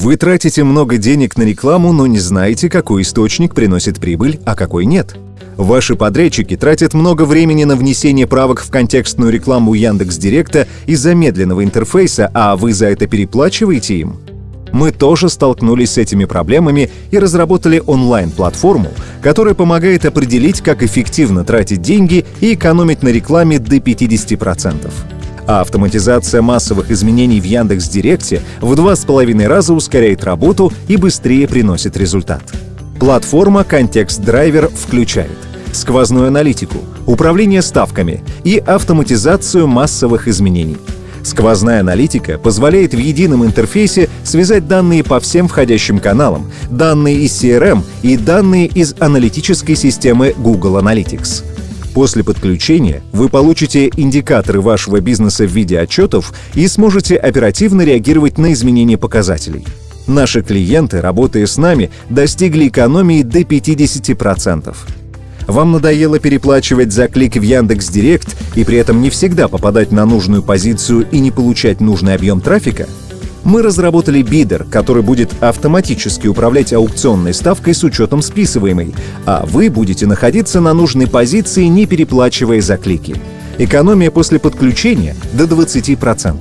Вы тратите много денег на рекламу, но не знаете, какой источник приносит прибыль, а какой нет. Ваши подрядчики тратят много времени на внесение правок в контекстную рекламу Яндекс Директа из-за медленного интерфейса, а вы за это переплачиваете им? Мы тоже столкнулись с этими проблемами и разработали онлайн-платформу, которая помогает определить, как эффективно тратить деньги и экономить на рекламе до 50%. А автоматизация массовых изменений в Яндекс.Директе в два с половиной раза ускоряет работу и быстрее приносит результат. Платформа Контекст Драйвер включает сквозную аналитику, управление ставками и автоматизацию массовых изменений — Сквозная аналитика позволяет в едином интерфейсе связать данные по всем входящим каналам, данные из CRM и данные из аналитической системы Google Analytics. После подключения вы получите индикаторы вашего бизнеса в виде отчетов и сможете оперативно реагировать на изменения показателей. Наши клиенты, работая с нами, достигли экономии до 50%. Вам надоело переплачивать за клик в Яндекс Директ и при этом не всегда попадать на нужную позицию и не получать нужный объем трафика? Мы разработали бидер, который будет автоматически управлять аукционной ставкой с учетом списываемой, а вы будете находиться на нужной позиции, не переплачивая за клики. Экономия после подключения до 20%.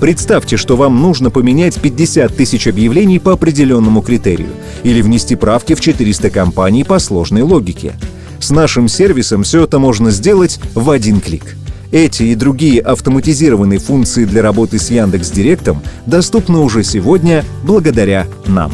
Представьте, что вам нужно поменять 50 тысяч объявлений по определенному критерию или внести правки в 400 компаний по сложной логике. С нашим сервисом все это можно сделать в один клик. Эти и другие автоматизированные функции для работы с Яндекс Директом доступны уже сегодня благодаря нам.